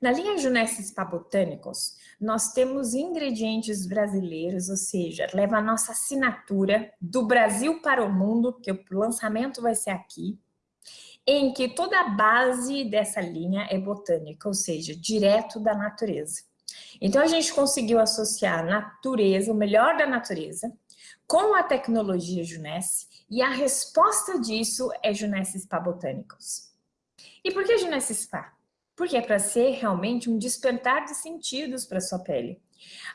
Na linha Junesse Spa Botânicos, nós temos ingredientes brasileiros, ou seja, leva a nossa assinatura do Brasil para o mundo, que o lançamento vai ser aqui, em que toda a base dessa linha é botânica, ou seja, direto da natureza. Então a gente conseguiu associar a natureza, o melhor da natureza, com a tecnologia Junesse, e a resposta disso é Junesse Spa Botânicos. E por que Junesse Spa? Porque é para ser realmente um despertar de sentidos para sua pele.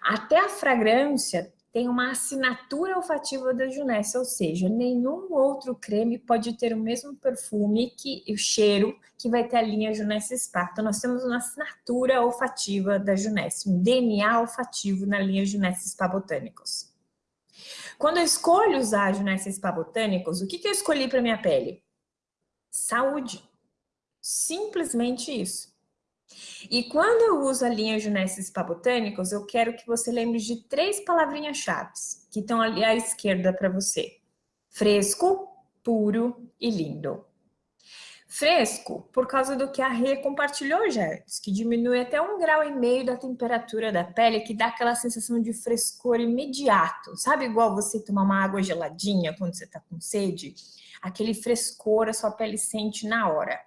Até a fragrância tem uma assinatura olfativa da Junesse, ou seja, nenhum outro creme pode ter o mesmo perfume que o cheiro que vai ter a linha Junesse Spa. Então, nós temos uma assinatura olfativa da Junesse, um DNA olfativo na linha Junesse Spa Botânicos. Quando eu escolho usar a Junesse Spa Botânicos, o que, que eu escolhi para minha pele? Saúde. Simplesmente isso. E quando eu uso a linha Junesse Spa Botânicos, eu quero que você lembre de três palavrinhas-chave que estão ali à esquerda para você. Fresco, puro e lindo. Fresco, por causa do que a Rê compartilhou já antes, que diminui até um grau e meio da temperatura da pele, que dá aquela sensação de frescor imediato. Sabe igual você tomar uma água geladinha quando você está com sede? Aquele frescor a sua pele sente na hora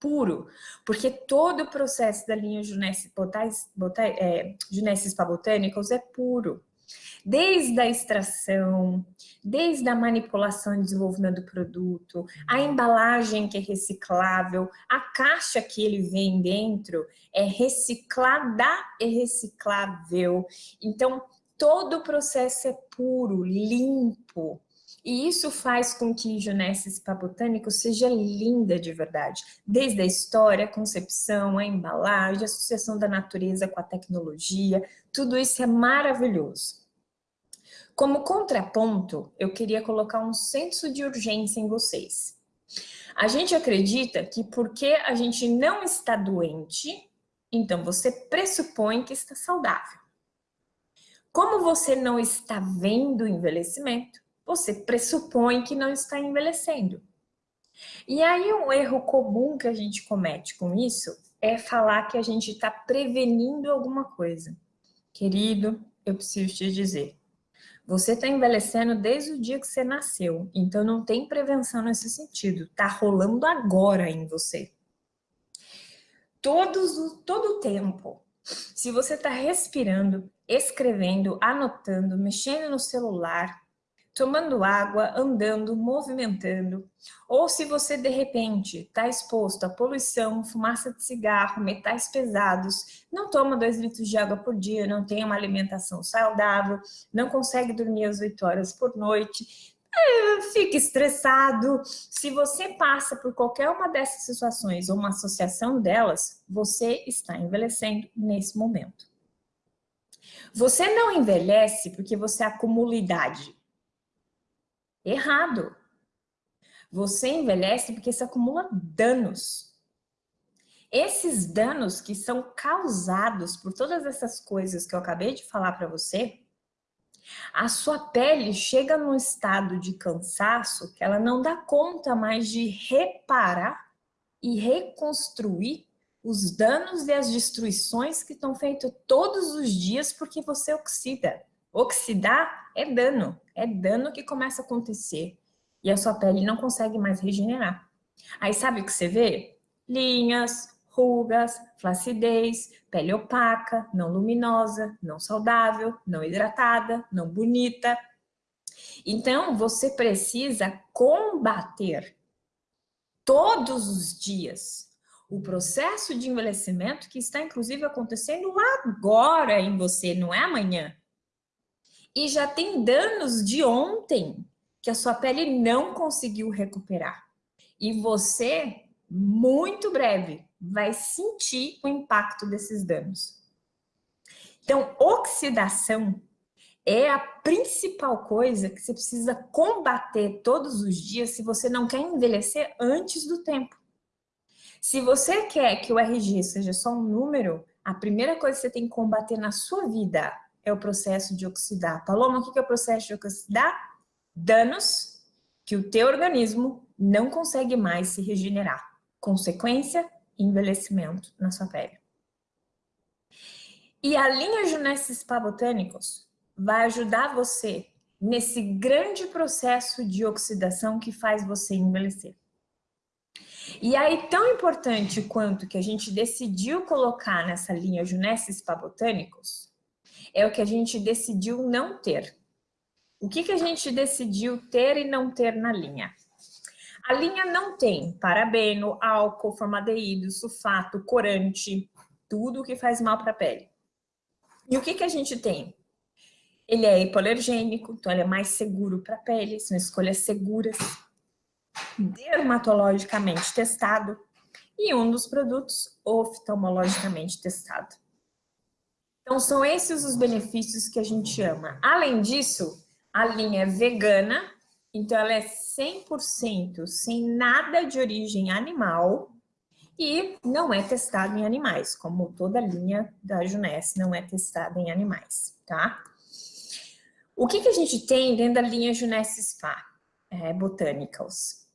puro, porque todo o processo da linha Junesse, botais, botais, é, Botânicos é puro. Desde a extração, desde a manipulação e desenvolvimento do produto, a embalagem que é reciclável, a caixa que ele vem dentro é reciclada e reciclável. Então, todo o processo é puro, limpo, e isso faz com que Junesse Spa Botânico seja linda de verdade, desde a história, a concepção, a embalagem, a associação da natureza com a tecnologia, tudo isso é maravilhoso. Como contraponto, eu queria colocar um senso de urgência em vocês. A gente acredita que porque a gente não está doente, então você pressupõe que está saudável. Como você não está vendo o envelhecimento, você pressupõe que não está envelhecendo. E aí um erro comum que a gente comete com isso é falar que a gente está prevenindo alguma coisa. Querido, eu preciso te dizer, você está envelhecendo desde o dia que você nasceu, então não tem prevenção nesse sentido, está rolando agora em você. Todos, todo o tempo, se você está respirando, escrevendo, anotando, mexendo no celular, tomando água, andando, movimentando, ou se você de repente está exposto a poluição, fumaça de cigarro, metais pesados, não toma dois litros de água por dia, não tem uma alimentação saudável, não consegue dormir às 8 horas por noite, é, fica estressado. Se você passa por qualquer uma dessas situações ou uma associação delas, você está envelhecendo nesse momento. Você não envelhece porque você acumula idade. Errado. Você envelhece porque se acumula danos. Esses danos que são causados por todas essas coisas que eu acabei de falar para você, a sua pele chega num estado de cansaço que ela não dá conta mais de reparar e reconstruir os danos e as destruições que estão feitos todos os dias porque você oxida. Oxidar é dano, é dano que começa a acontecer e a sua pele não consegue mais regenerar. Aí sabe o que você vê? Linhas, rugas, flacidez, pele opaca, não luminosa, não saudável, não hidratada, não bonita. Então, você precisa combater todos os dias o processo de envelhecimento que está, inclusive, acontecendo agora em você, não é amanhã e já tem danos de ontem que a sua pele não conseguiu recuperar. E você, muito breve, vai sentir o impacto desses danos. Então, oxidação é a principal coisa que você precisa combater todos os dias se você não quer envelhecer antes do tempo. Se você quer que o RG seja só um número, a primeira coisa que você tem que combater na sua vida é o processo de oxidar. Paloma, o que é o processo de oxidar? Danos que o teu organismo não consegue mais se regenerar. Consequência, envelhecimento na sua pele. E a linha Junesses Spa Botânicos vai ajudar você nesse grande processo de oxidação que faz você envelhecer. E aí, tão importante quanto que a gente decidiu colocar nessa linha Junesses Spa Botânicos, é o que a gente decidiu não ter. O que, que a gente decidiu ter e não ter na linha? A linha não tem parabeno, álcool, formaldeído, sulfato, corante, tudo que faz mal para a pele. E o que, que a gente tem? Ele é hipoalergênico, então ele é mais seguro para a pele, são escolhas seguras, dermatologicamente testado e um dos produtos oftalmologicamente testado. Então são esses os benefícios que a gente ama. Além disso, a linha é vegana, então ela é 100% sem nada de origem animal, e não é testado em animais, como toda linha da Juness não é testada em animais, tá? O que, que a gente tem dentro da linha Juness Spa é, Botanicals?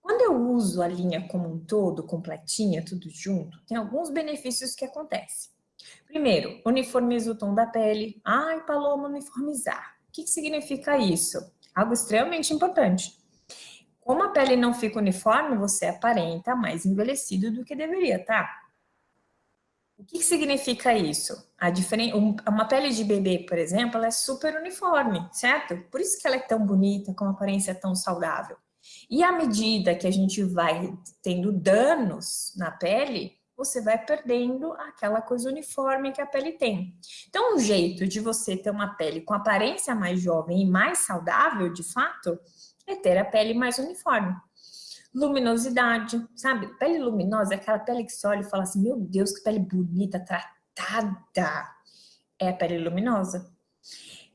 Quando eu uso a linha como um todo, completinha, tudo junto, tem alguns benefícios que acontecem. Primeiro, uniformiza o tom da pele. Ai, Paloma, uniformizar. O que, que significa isso? Algo extremamente importante. Como a pele não fica uniforme, você aparenta mais envelhecido do que deveria, tá? O que, significa isso? Diferen... Uma pele de bebê, por exemplo, ela é super uniforme, certo? Por isso que ela é tão bonita, com uma aparência tão saudável. E à medida que a gente vai tendo danos na pele, você vai perdendo aquela coisa uniforme que a pele tem. Então, um jeito de você ter uma pele com aparência mais jovem e mais saudável, de fato, é ter a pele mais uniforme. Luminosidade, sabe? Pele luminosa é aquela pele que você olha e fala assim, meu Deus, que pele bonita, tratada. É a pele luminosa.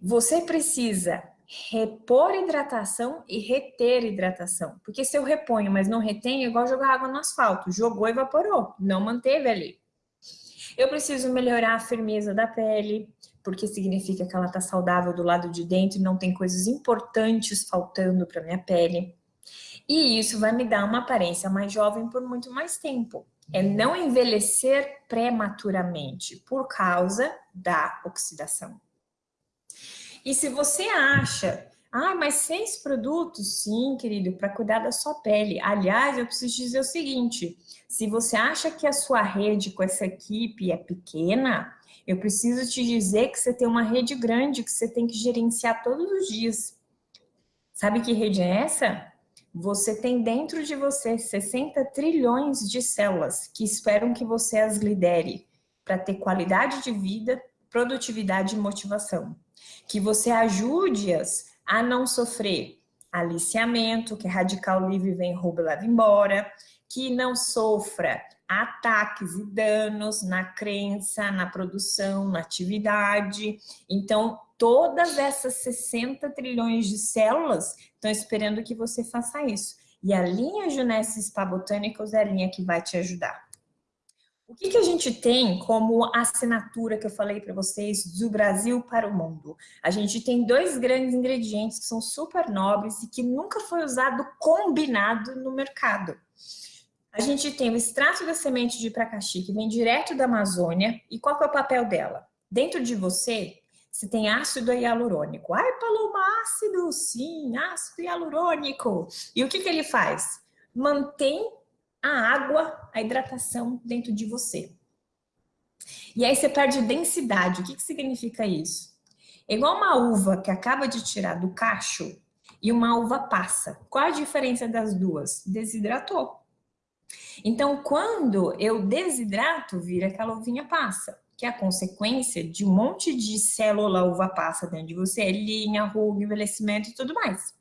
Você precisa repor hidratação e reter hidratação. Porque se eu reponho, mas não retenho, é igual jogar água no asfalto. Jogou evaporou, não manteve ali. Eu preciso melhorar a firmeza da pele, porque significa que ela está saudável do lado de dentro e não tem coisas importantes faltando para minha pele. E isso vai me dar uma aparência mais jovem por muito mais tempo. É não envelhecer prematuramente por causa da oxidação. E se você acha, ah, mas seis produtos, sim, querido, para cuidar da sua pele. Aliás, eu preciso dizer o seguinte, se você acha que a sua rede com essa equipe é pequena, eu preciso te dizer que você tem uma rede grande que você tem que gerenciar todos os dias. Sabe que rede é essa? Você tem dentro de você 60 trilhões de células que esperam que você as lidere para ter qualidade de vida, produtividade e motivação. Que você ajude-as a não sofrer aliciamento, que radical livre vem, rouba e leva embora, que não sofra ataques e danos na crença, na produção, na atividade. Então, todas essas 60 trilhões de células estão esperando que você faça isso. E a linha Junesce Spa Botanicals é a linha que vai te ajudar. O que, que a gente tem como assinatura que eu falei para vocês do Brasil para o mundo? A gente tem dois grandes ingredientes que são super nobres e que nunca foi usado combinado no mercado. A gente tem o extrato da semente de pracaxi, que vem direto da Amazônia. E qual é o papel dela? Dentro de você, você tem ácido hialurônico. Ai, Paloma, ácido, sim, ácido hialurônico. E o que, que ele faz? Mantém a água, a hidratação dentro de você. E aí você perde densidade. O que, que significa isso? É igual uma uva que acaba de tirar do cacho e uma uva passa. Qual a diferença das duas? Desidratou. Então, quando eu desidrato, vira aquela uvinha passa, que é a consequência de um monte de célula uva passa dentro de você, linha, ruga, envelhecimento e tudo mais.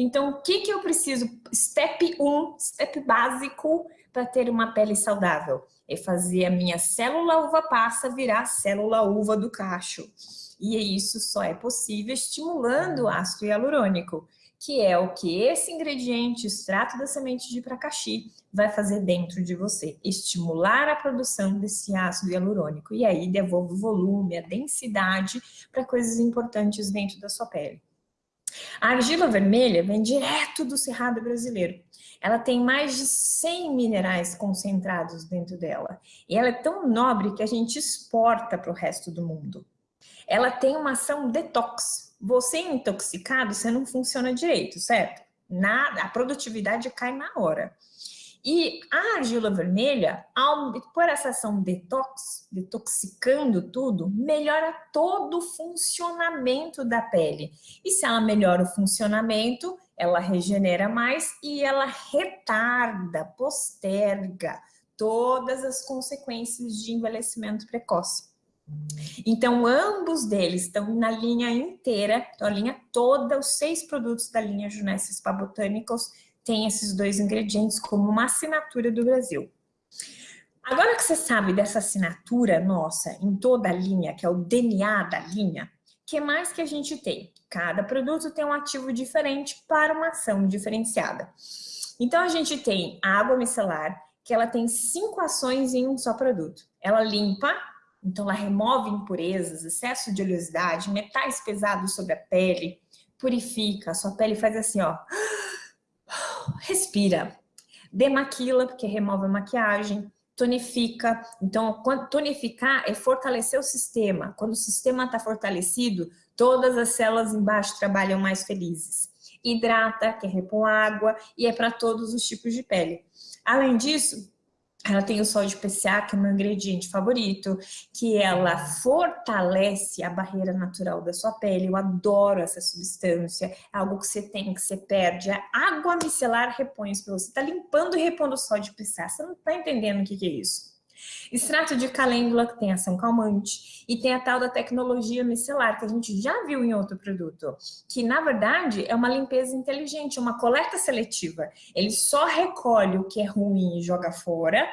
Então, o que, que eu preciso? Step 1, step básico para ter uma pele saudável. É fazer a minha célula uva passa virar célula uva do cacho. E isso só é possível estimulando o ácido hialurônico que é o que esse ingrediente, extrato da semente de pracaxi, vai fazer dentro de você. Estimular a produção desse ácido hialurônico. E aí devolve o volume, a densidade para coisas importantes dentro da sua pele. A argila vermelha vem direto do Cerrado brasileiro. Ela tem mais de 100 minerais concentrados dentro dela. E ela é tão nobre que a gente exporta para o resto do mundo. Ela tem uma ação detox. Você intoxicado, você não funciona direito, certo? Nada, a produtividade cai na hora. E a argila vermelha, por essa ação detox, detoxicando tudo, melhora todo o funcionamento da pele. E se ela melhora o funcionamento, ela regenera mais e ela retarda, posterga todas as consequências de envelhecimento precoce. Então, ambos deles estão na linha inteira, então a linha toda, os seis produtos da linha Junesse Spa Botânicos tem esses dois ingredientes como uma assinatura do Brasil. Agora que você sabe dessa assinatura nossa em toda a linha, que é o DNA da linha, que mais que a gente tem? Cada produto tem um ativo diferente para uma ação diferenciada. Então, a gente tem a água micelar, que ela tem cinco ações em um só produto. Ela limpa, então ela remove impurezas, excesso de oleosidade, metais pesados sobre a pele, purifica, a sua pele faz assim, ó respira. Demaquila, porque remove a maquiagem, tonifica. Então, tonificar é fortalecer o sistema. Quando o sistema está fortalecido, todas as células embaixo trabalham mais felizes. Hidrata, que é repor água, e é para todos os tipos de pele. Além disso, ela tem o sol de PCA, que é o meu ingrediente favorito, que ela fortalece a barreira natural da sua pele. Eu adoro essa substância. É algo que você tem, que você perde. A água micelar repõe isso para você. Está limpando e repondo o sol de PCA. Você não está entendendo o que, que é isso. Extrato de calêndula, que tem ação calmante, e tem a tal da tecnologia micelar, que a gente já viu em outro produto, que na verdade é uma limpeza inteligente, uma coleta seletiva. Ele só recolhe o que é ruim e joga fora,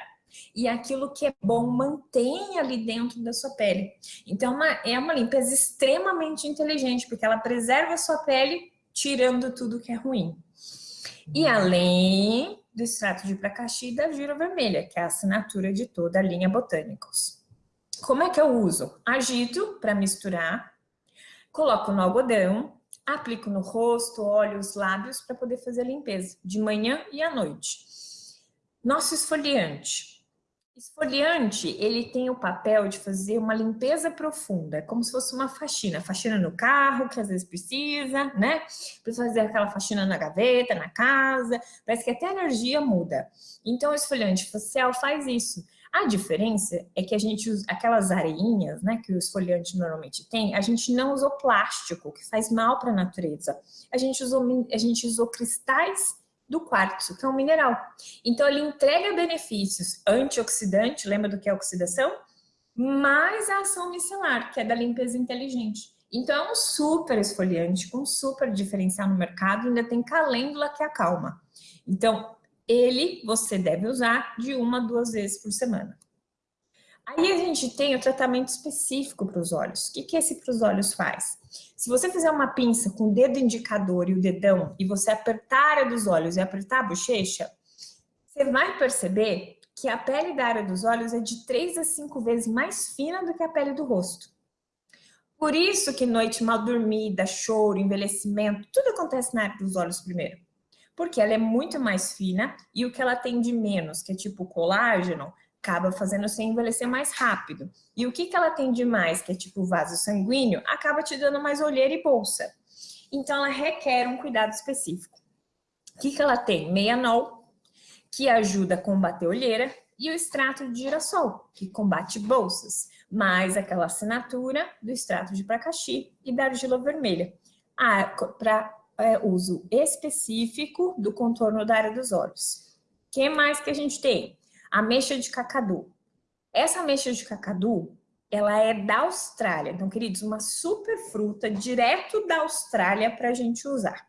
e aquilo que é bom mantém ali dentro da sua pele. Então, uma, é uma limpeza extremamente inteligente, porque ela preserva a sua pele, tirando tudo que é ruim. E além do extrato de pracaxi e da gira vermelha, que é a assinatura de toda a linha Botânicos. Como é que eu uso? Agito para misturar, coloco no algodão, aplico no rosto, olhos, lábios para poder fazer a limpeza, de manhã e à noite. Nosso esfoliante. Esfoliante, ele tem o papel de fazer uma limpeza profunda, como se fosse uma faxina. Faxina no carro, que às vezes precisa, né? Precisa fazer aquela faxina na gaveta, na casa. Parece que até a energia muda. Então, o esfoliante facial faz isso. A diferença é que a gente usa aquelas areinhas, né, que o esfoliante normalmente tem, a gente não usou plástico, que faz mal para a natureza. A gente usou, a gente usou cristais do quartzo, que é um mineral. Então, ele entrega benefícios antioxidante, lembra do que é oxidação? Mais a ação micelar, que é da limpeza inteligente. Então, é um super esfoliante, com super diferencial no mercado, ainda tem calêndula que acalma. Então, ele você deve usar de uma a duas vezes por semana. Aí a gente tem o tratamento específico para os olhos. O que, que esse para os olhos faz? Se você fizer uma pinça com o dedo indicador e o dedão e você apertar a área dos olhos e apertar a bochecha, você vai perceber que a pele da área dos olhos é de 3 a 5 vezes mais fina do que a pele do rosto. Por isso que noite mal dormida, choro, envelhecimento, tudo acontece na área dos olhos primeiro. Porque ela é muito mais fina e o que ela tem de menos, que é tipo colágeno, acaba fazendo você envelhecer mais rápido. E o que, que ela tem de mais, que é tipo vaso sanguíneo, acaba te dando mais olheira e bolsa. Então, ela requer um cuidado específico. O que, que ela tem? Meianol, que ajuda a combater olheira, e o extrato de girassol, que combate bolsas, mais aquela assinatura do extrato de pracaxi e da argila vermelha, para é, uso específico do contorno da área dos olhos. O que mais que a gente tem? Ameixa de cacadu. Essa ameixa de cacadu, ela é da Austrália. Então, queridos, uma super fruta direto da Austrália para a gente usar.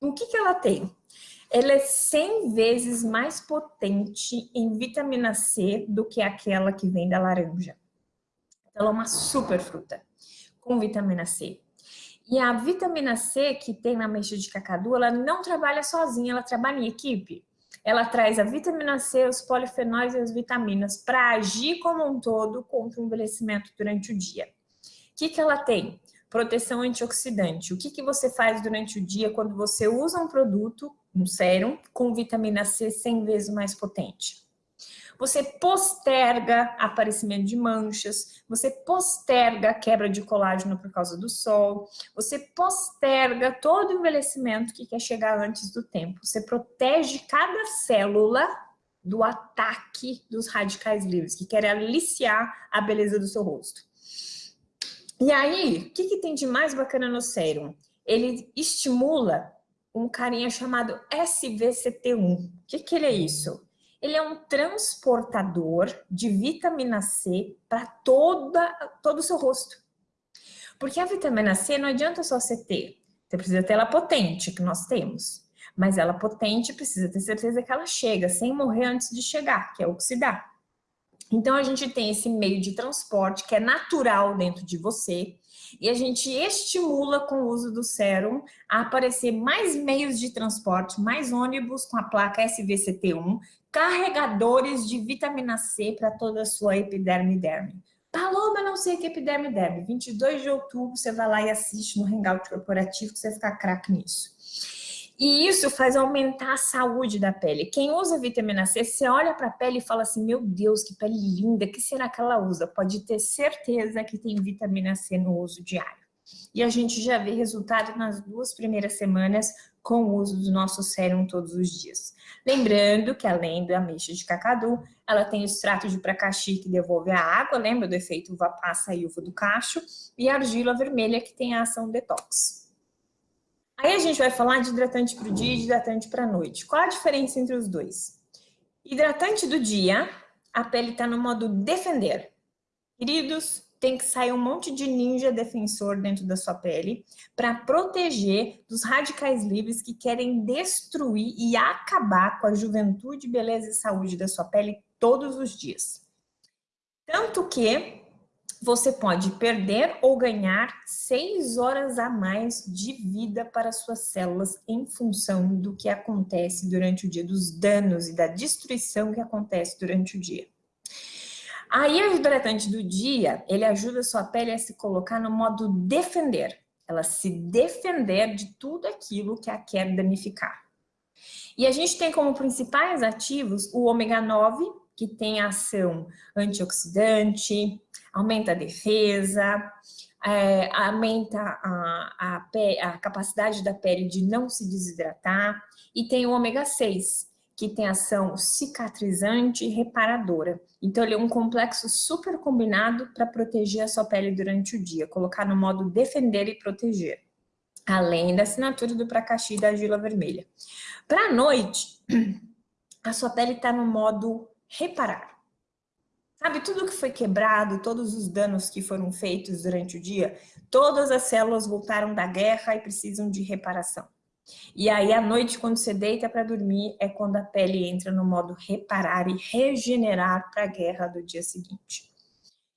O que, que ela tem? Ela é 100 vezes mais potente em vitamina C do que aquela que vem da laranja. Ela é uma super fruta com vitamina C. E a vitamina C que tem na ameixa de cacadu, ela não trabalha sozinha, ela trabalha em equipe. Ela traz a vitamina C, os polifenóis e as vitaminas para agir como um todo contra o envelhecimento durante o dia. O que, que ela tem? proteção antioxidante. O que, que você faz durante o dia quando você usa um produto, um sérum, com vitamina C 100 vezes mais potente? Você posterga aparecimento de manchas, você posterga quebra de colágeno por causa do sol, você posterga todo o envelhecimento que quer chegar antes do tempo. Você protege cada célula do ataque dos radicais livres, que querem aliciar a beleza do seu rosto. E aí, o que, que tem de mais bacana no sérum? Ele estimula um carinha chamado SVCT1. O que, que ele é isso? Ele é um transportador de vitamina C para todo o seu rosto. Porque a vitamina C não adianta só você ter. Você precisa ter ela potente, que nós temos. Mas ela potente precisa ter certeza que ela chega, sem morrer antes de chegar, que é oxidar. Então, a gente tem esse meio de transporte que é natural dentro de você e a gente estimula com o uso do sérum a aparecer mais meios de transporte, mais ônibus com a placa SVCT1, carregadores de vitamina C para toda a sua epiderme derme. Paloma, não sei que é epiderme derme. 22 de outubro, você vai lá e assiste no Hangout Corporativo que você vai ficar craque nisso. E isso faz aumentar a saúde da pele. Quem usa vitamina C, você olha para a pele e fala assim, meu Deus, que pele linda, que será que ela usa? Pode ter certeza que tem vitamina C no uso diário. E a gente já vê resultado nas duas primeiras semanas com o uso do nosso sérum todos os dias. Lembrando que além da ameixa de cacadu, ela tem o extrato de pracaxi que devolve a água, lembra do efeito uva passa e uva do cacho, e a argila vermelha que tem a ação detox. Aí a gente vai falar de hidratante para o dia e hidratante para a noite. Qual a diferença entre os dois? Hidratante do dia, a pele está no modo defender. Queridos, tem que sair um monte de ninja defensor dentro da sua pele para proteger dos radicais livres que querem destruir e acabar com a juventude, beleza e saúde da sua pele todos os dias. Tanto que você pode perder ou ganhar seis horas a mais de vida para suas células em função do que acontece durante o dia, dos danos e da destruição que acontece durante o dia. Aí, o hidratante do dia, ele ajuda a sua pele a se colocar no modo defender. Ela se defender de tudo aquilo que a quer danificar. E a gente tem como principais ativos o ômega 9, que tem ação antioxidante, aumenta a defesa, é, aumenta a, a, a, capacidade da pele de não se desidratar, e tem o ômega 6, que tem ação cicatrizante e reparadora. Então, ele é um complexo super combinado para proteger a sua pele durante o dia, colocar no modo defender e proteger, além da assinatura do Pracaxi e da argila vermelha. Para a noite, a sua pele está no modo reparar. Sabe, tudo que foi quebrado, todos os danos que foram feitos durante o dia, todas as células voltaram da guerra e precisam de reparação. E aí, à noite, quando você deita para dormir, é quando a pele entra no modo reparar e regenerar para a guerra do dia seguinte.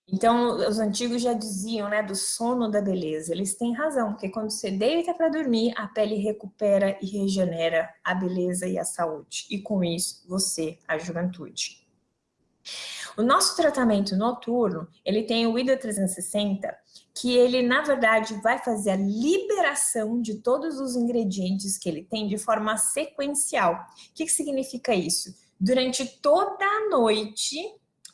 Então, os antigos já diziam, né, do sono da beleza. Eles têm razão, porque quando você deita para dormir, a pele recupera e regenera a beleza e a saúde. E com isso, você, a juventude. O nosso tratamento noturno, ele tem o IDA 360, que ele, na verdade, vai fazer a liberação de todos os ingredientes que ele tem de forma sequencial. O que, que significa isso? Durante toda a noite,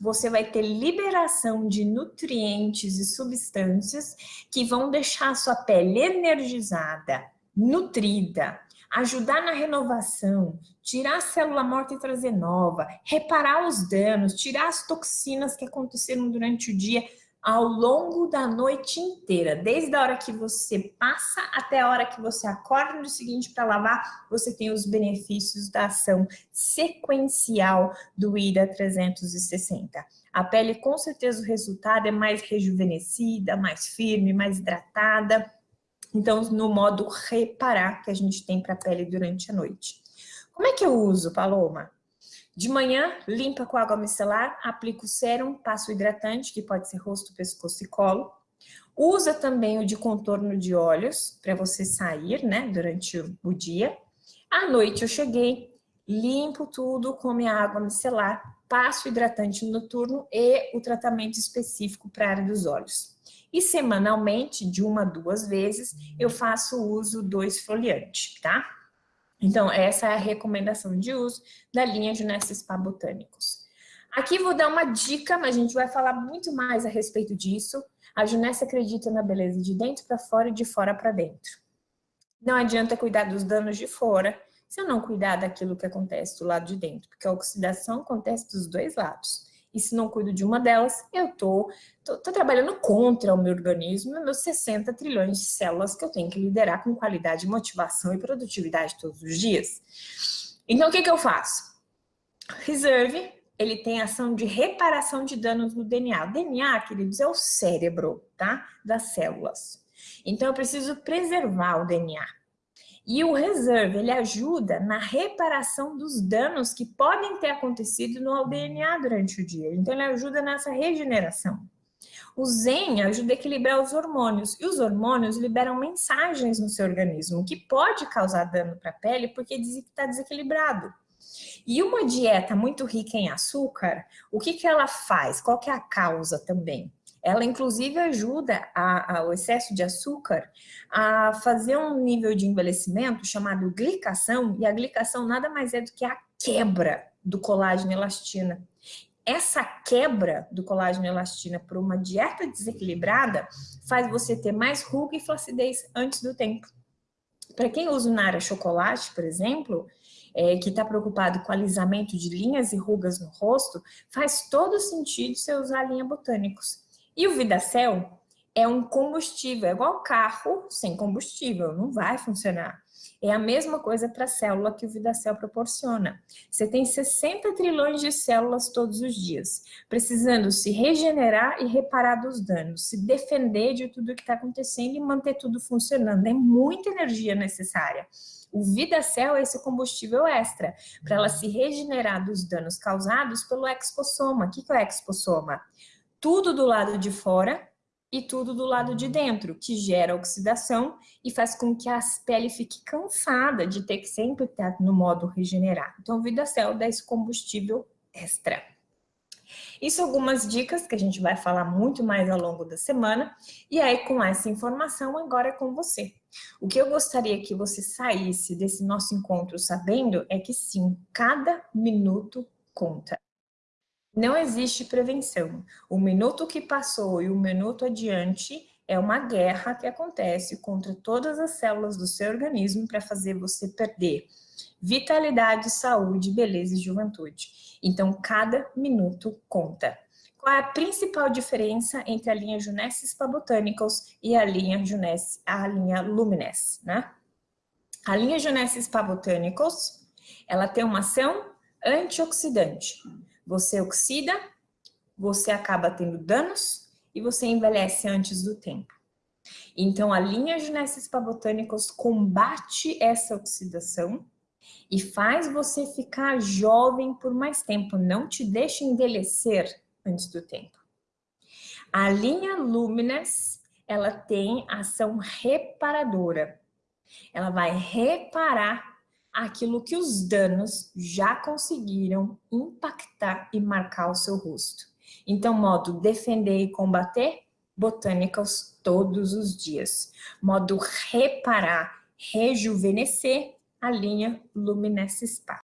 você vai ter liberação de nutrientes e substâncias que vão deixar a sua pele energizada, nutrida, ajudar na renovação, tirar a célula morta e trazer nova, reparar os danos, tirar as toxinas que aconteceram durante o dia ao longo da noite inteira, desde a hora que você passa até a hora que você acorda no dia seguinte para lavar, você tem os benefícios da ação sequencial do IDA 360. A pele, com certeza, o resultado é mais rejuvenescida, mais firme, mais hidratada, então, no modo reparar que a gente tem para a pele durante a noite. Como é que eu uso, Paloma? De manhã, limpa com água micelar, aplica o sérum, passa o hidratante, que pode ser rosto, pescoço e colo. Usa também o de contorno de olhos, para você sair, né, durante o dia. À noite eu cheguei, limpo tudo com minha água micelar, passo o hidratante noturno e o tratamento específico para a área dos olhos. E semanalmente, de uma a duas vezes, eu faço uso do esfoliante, tá? Então, essa é a recomendação de uso da linha de Spa Botânicos. Aqui vou dar uma dica, mas a gente vai falar muito mais a respeito disso. A Junessa acredita na beleza de dentro para fora e de fora para dentro. Não adianta cuidar dos danos de fora se eu não cuidar daquilo que acontece do lado de dentro, porque a oxidação acontece dos dois lados. E se não cuido de uma delas, eu tô, tô, tô trabalhando contra o meu organismo e meus 60 trilhões de células que eu tenho que liderar com qualidade, motivação e produtividade todos os dias. Então, o que, que eu faço? Reserve, ele tem ação de reparação de danos no DNA. O DNA, queridos, é o cérebro, tá? Das células. Então, eu preciso preservar o DNA. E o reserve, ele ajuda na reparação dos danos que podem ter acontecido no DNA durante o dia. Então, ele ajuda nessa regeneração. O Zen ajuda a equilibrar os hormônios, e os hormônios liberam mensagens no seu organismo, que pode causar dano para a pele porque está desequilibrado. E uma dieta muito rica em açúcar, o que, que ela faz? Qual que é a causa também? Ela, inclusive, ajuda a, a, o excesso de açúcar a fazer um nível de envelhecimento chamado glicação, e a glicação nada mais é do que a quebra do colágeno e elastina. Essa quebra do colágeno e elastina por uma dieta desequilibrada faz você ter mais ruga e flacidez antes do tempo. Para quem usa o Nara chocolate, por exemplo, é, que está preocupado com alisamento de linhas e rugas no rosto, faz todo sentido você usar linha Botânicos. E o Vidacel é um combustível, é igual carro sem combustível, não vai funcionar. É a mesma coisa para a célula que o Vidacel proporciona. Você tem 60 trilhões de células todos os dias, precisando se regenerar e reparar dos danos, se defender de tudo que está acontecendo e manter tudo funcionando. É muita energia necessária. O Vidacel é esse combustível extra, para ela se regenerar dos danos causados pelo exposoma. O que é o exposoma? Tudo do lado de fora e tudo do lado de dentro, que gera oxidação e faz com que a pele fique cansada de ter que sempre estar no modo regenerar. Então, o VidaCell dá esse combustível extra. Isso algumas dicas que a gente vai falar muito mais ao longo da semana. E aí, com essa informação, agora é com você. O que eu gostaria que você saísse desse nosso encontro sabendo é que sim, cada minuto conta. Não existe prevenção. O minuto que passou e o minuto adiante é uma guerra que acontece contra todas as células do seu organismo para fazer você perder vitalidade, saúde, beleza e juventude. Então, cada minuto conta. Qual é a principal diferença entre a linha Junesce Spa Botanicals e a linha Junesce, a linha Lumines, né? A linha Junesce Spa Botanicals, ela tem uma ação antioxidante. Você oxida, você acaba tendo danos e você envelhece antes do tempo. Então, a linha Genesis Pabotânicos combate essa oxidação e faz você ficar jovem por mais tempo, não te deixa envelhecer antes do tempo. A linha Lumines, ela tem ação reparadora. Ela vai reparar aquilo que os danos já conseguiram impactar e marcar o seu rosto. Então, modo defender e combater, botânicas todos os dias. Modo reparar, rejuvenescer, a linha Luminesce Spa.